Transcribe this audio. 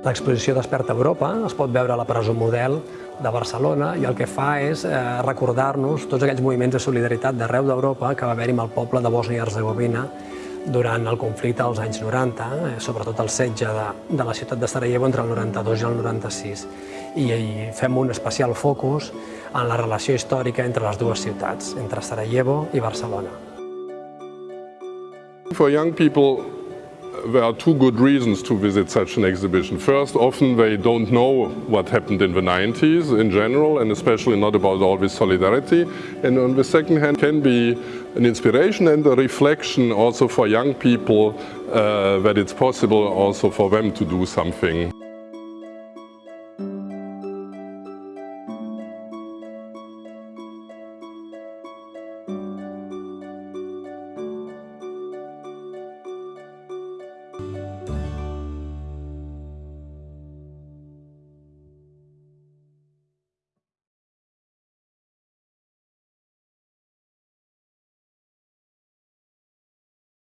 L'exposició Desperta Europa es pot veure a la presó Model de Barcelona i el que fa és eh, recordar-nos tots aquells moviments de solidaritat d'arreu d'Europa que va haver-hi amb el poble de Bòsnia i Herzegovina durant el conflicte dels anys 90, eh, sobretot el setge de, de la ciutat de Sarajevo entre el 92 i el 96. I, I fem un especial focus en la relació històrica entre les dues ciutats, entre Sarajevo i Barcelona. For young people, there are two good reasons to visit such an exhibition. First, often they don't know what happened in the 90s in general, and especially not about all this solidarity. And on the second hand, can be an inspiration and a reflection also for young people uh, that it's possible also for them to do something.